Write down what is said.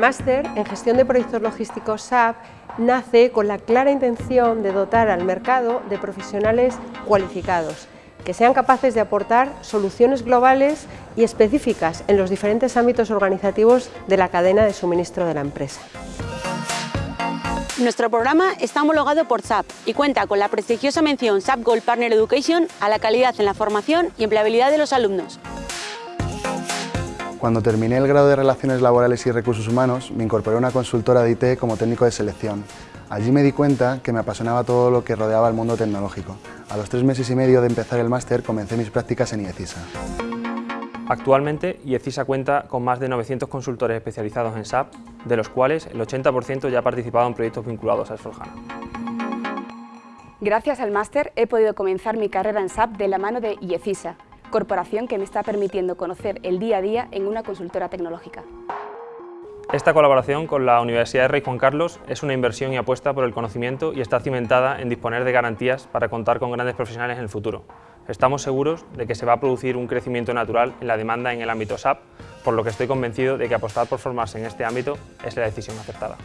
máster en gestión de proyectos logísticos SAP nace con la clara intención de dotar al mercado de profesionales cualificados que sean capaces de aportar soluciones globales y específicas en los diferentes ámbitos organizativos de la cadena de suministro de la empresa. Nuestro programa está homologado por SAP y cuenta con la prestigiosa mención SAP Gold Partner Education a la calidad en la formación y empleabilidad de los alumnos. Cuando terminé el grado de Relaciones Laborales y Recursos Humanos, me incorporé a una consultora de IT como técnico de selección. Allí me di cuenta que me apasionaba todo lo que rodeaba el mundo tecnológico. A los tres meses y medio de empezar el máster comencé mis prácticas en IECISA. Actualmente, IECISA cuenta con más de 900 consultores especializados en SAP, de los cuales el 80% ya ha participado en proyectos vinculados a s Gracias al máster he podido comenzar mi carrera en SAP de la mano de IECISA, corporación que me está permitiendo conocer el día a día en una consultora tecnológica. Esta colaboración con la Universidad de Rey Juan Carlos es una inversión y apuesta por el conocimiento y está cimentada en disponer de garantías para contar con grandes profesionales en el futuro, Estamos seguros de que se va a producir un crecimiento natural en la demanda en el ámbito SAP, por lo que estoy convencido de que apostar por formarse en este ámbito es la decisión acertada.